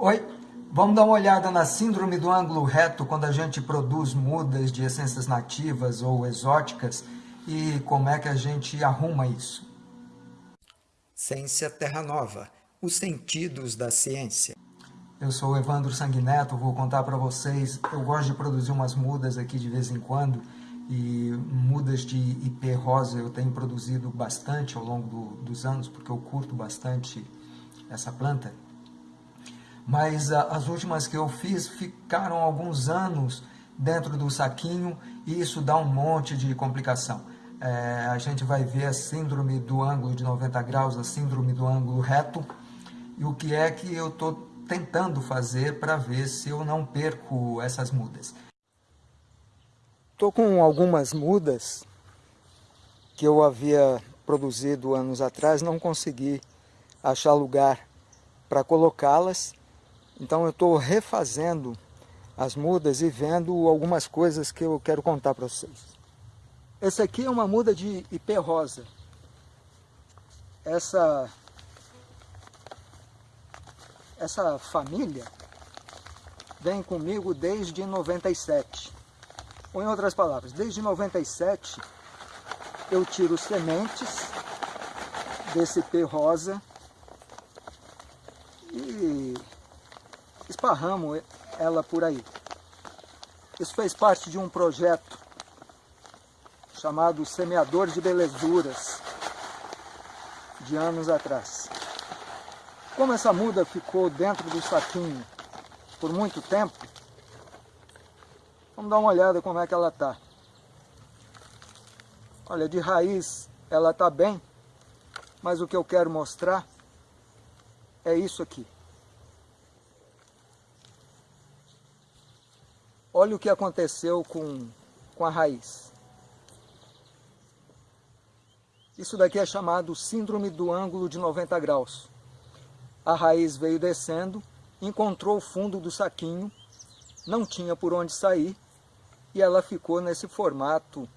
Oi, vamos dar uma olhada na síndrome do ângulo reto quando a gente produz mudas de essências nativas ou exóticas e como é que a gente arruma isso. Ciência Terra Nova, os sentidos da ciência. Eu sou o Evandro Sanguineto, vou contar para vocês, eu gosto de produzir umas mudas aqui de vez em quando, e mudas de IP rosa eu tenho produzido bastante ao longo do, dos anos, porque eu curto bastante essa planta. Mas a, as últimas que eu fiz ficaram alguns anos dentro do saquinho e isso dá um monte de complicação. É, a gente vai ver a síndrome do ângulo de 90 graus, a síndrome do ângulo reto, e o que é que eu estou tentando fazer para ver se eu não perco essas mudas. Estou com algumas mudas que eu havia produzido anos atrás, não consegui achar lugar para colocá-las, então eu estou refazendo as mudas e vendo algumas coisas que eu quero contar para vocês. Essa aqui é uma muda de IP rosa. Essa essa família vem comigo desde 97. Ou em outras palavras, desde 97 eu tiro sementes desse P rosa e esparramo ela por aí. Isso fez parte de um projeto chamado Semeador de Belezuras, de anos atrás. Como essa muda ficou dentro do saquinho por muito tempo, vamos dar uma olhada como é que ela está. Olha, de raiz ela está bem, mas o que eu quero mostrar é isso aqui. Olha o que aconteceu com, com a raiz. Isso daqui é chamado síndrome do ângulo de 90 graus a raiz veio descendo, encontrou o fundo do saquinho, não tinha por onde sair, e ela ficou nesse formato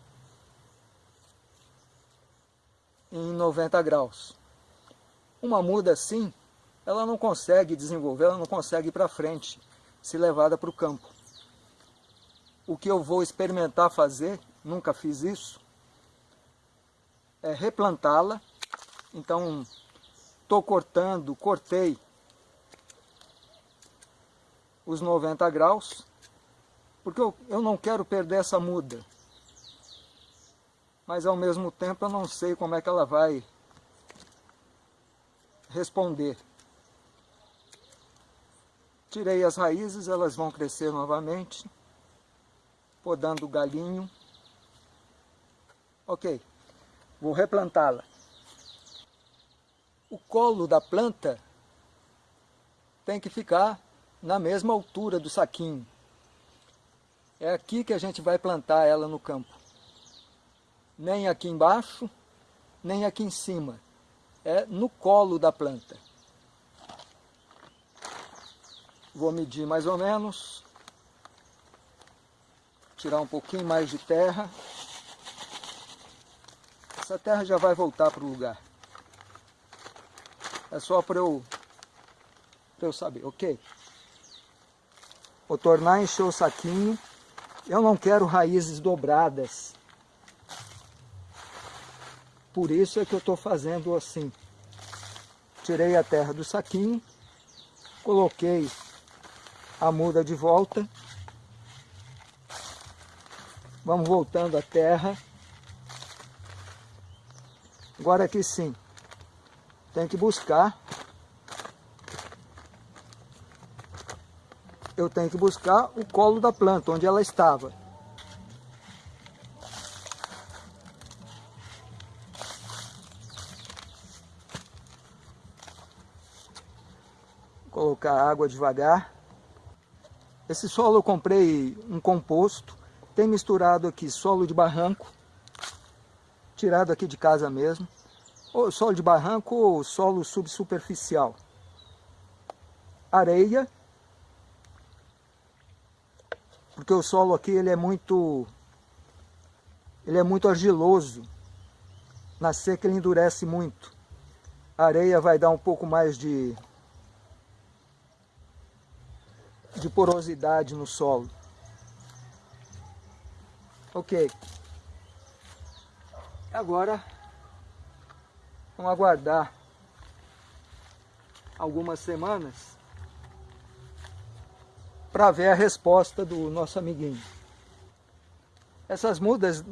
em 90 graus. Uma muda assim, ela não consegue desenvolver, ela não consegue ir para frente, se levada para o campo. O que eu vou experimentar fazer, nunca fiz isso, é replantá-la. Então, estou cortando, cortei os 90 graus, porque eu, eu não quero perder essa muda. Mas ao mesmo tempo eu não sei como é que ela vai responder. Tirei as raízes, elas vão crescer novamente, podando o galinho. Ok, vou replantá-la o colo da planta tem que ficar na mesma altura do saquinho. É aqui que a gente vai plantar ela no campo. Nem aqui embaixo, nem aqui em cima. É no colo da planta. Vou medir mais ou menos. Tirar um pouquinho mais de terra. Essa terra já vai voltar para o lugar. É só para eu, eu saber, ok? Vou tornar a encher o saquinho. Eu não quero raízes dobradas. Por isso é que eu estou fazendo assim. Tirei a terra do saquinho, coloquei a muda de volta. Vamos voltando a terra. Agora aqui sim, tem que buscar. Eu tenho que buscar o colo da planta, onde ela estava. Colocar água devagar. Esse solo eu comprei um composto. Tem misturado aqui solo de barranco. Tirado aqui de casa mesmo ou solo de barranco ou solo subsuperficial. Areia, porque o solo aqui ele é muito ele é muito argiloso. Na seca ele endurece muito. A areia vai dar um pouco mais de de porosidade no solo. Ok. Agora, vamos aguardar algumas semanas para ver a resposta do nosso amiguinho. Essas mudas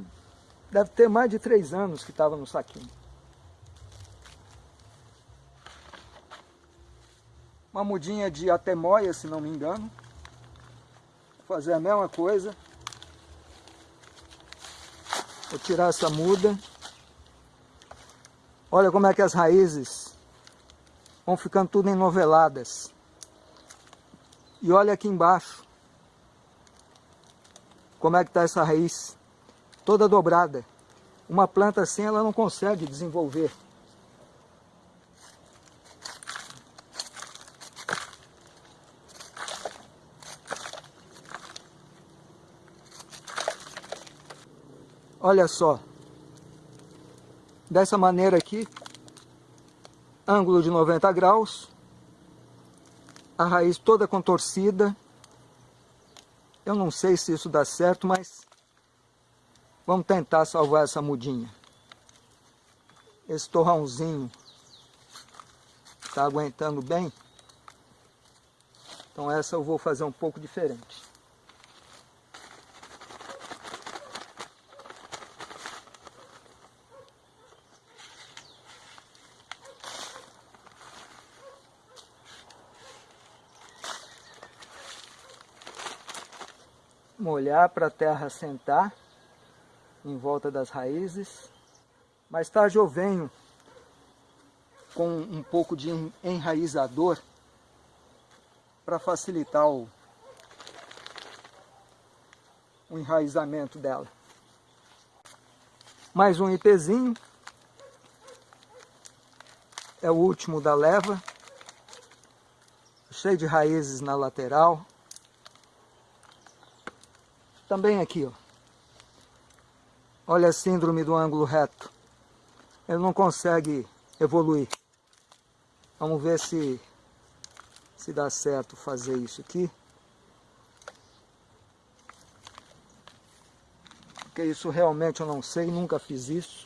deve ter mais de três anos que estava no saquinho. Uma mudinha de atemoia, se não me engano. Vou fazer a mesma coisa. Vou tirar essa muda. Olha como é que as raízes vão ficando tudo enoveladas. E olha aqui embaixo. Como é que está essa raiz? Toda dobrada. Uma planta assim ela não consegue desenvolver. Olha só. Dessa maneira aqui, ângulo de 90 graus, a raiz toda contorcida. Eu não sei se isso dá certo, mas vamos tentar salvar essa mudinha. Esse torrãozinho está aguentando bem. Então essa eu vou fazer um pouco diferente. Molhar para a terra sentar em volta das raízes. Mais tarde eu venho com um pouco de enraizador para facilitar o, o enraizamento dela. Mais um IPzinho. É o último da leva. Cheio de raízes na lateral. Também aqui, ó. Olha a síndrome do ângulo reto. Ele não consegue evoluir. Vamos ver se, se dá certo fazer isso aqui. Porque isso realmente eu não sei, nunca fiz isso.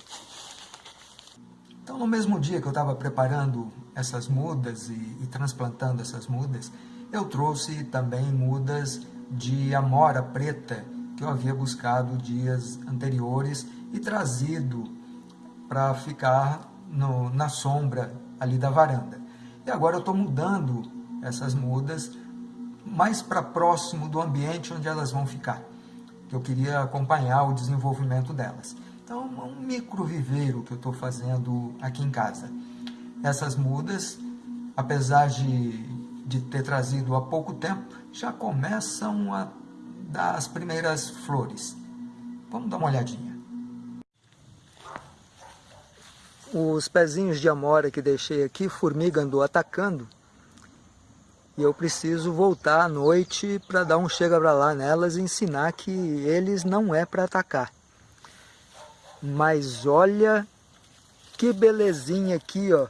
Então no mesmo dia que eu estava preparando essas mudas e, e transplantando essas mudas, eu trouxe também mudas de amora preta que eu havia buscado dias anteriores e trazido para ficar no, na sombra ali da varanda. E agora eu estou mudando essas mudas mais para próximo do ambiente onde elas vão ficar, que eu queria acompanhar o desenvolvimento delas. Então, é um micro viveiro que eu estou fazendo aqui em casa. Essas mudas, apesar de, de ter trazido há pouco tempo, já começam a dar as primeiras flores. Vamos dar uma olhadinha. Os pezinhos de amora que deixei aqui, formiga andou atacando. E eu preciso voltar à noite para dar um chega para lá nelas e ensinar que eles não é para atacar. Mas olha que belezinha aqui, ó.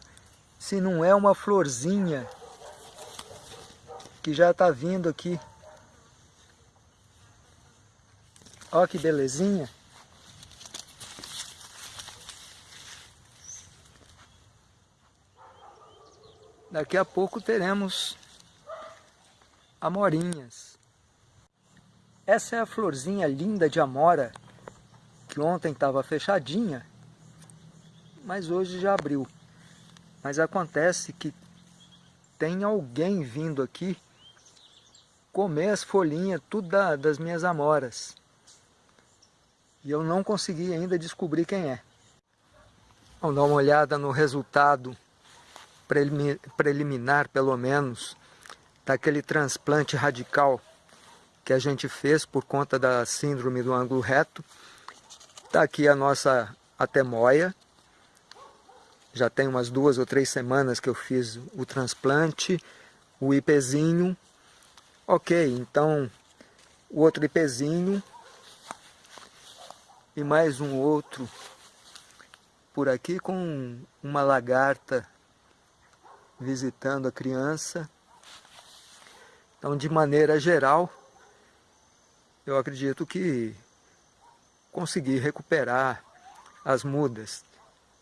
Se não é uma florzinha que já está vindo aqui. Olha que belezinha. Daqui a pouco teremos amorinhas. Essa é a florzinha linda de amora, que ontem estava fechadinha, mas hoje já abriu. Mas acontece que tem alguém vindo aqui comer as folhinhas, tudo da, das minhas amoras. E eu não consegui ainda descobrir quem é. Vamos dar uma olhada no resultado preliminar, pelo menos, daquele transplante radical que a gente fez por conta da síndrome do ângulo reto. Está aqui a nossa atemoia. Já tem umas duas ou três semanas que eu fiz o transplante, o IPzinho. Ok, então o outro IPzinho e mais um outro por aqui com uma lagarta visitando a criança. Então, de maneira geral, eu acredito que consegui recuperar as mudas.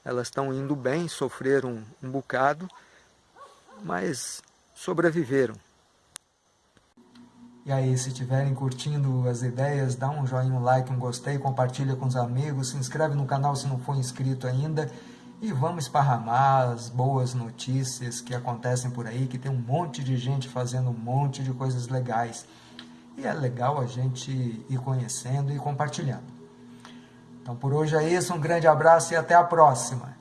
Elas estão indo bem, sofreram um bocado, mas sobreviveram. E aí, se estiverem curtindo as ideias, dá um joinha, um like, um gostei, compartilha com os amigos, se inscreve no canal se não for inscrito ainda e vamos esparramar as boas notícias que acontecem por aí, que tem um monte de gente fazendo um monte de coisas legais. E é legal a gente ir conhecendo e compartilhando. Então por hoje é isso, um grande abraço e até a próxima.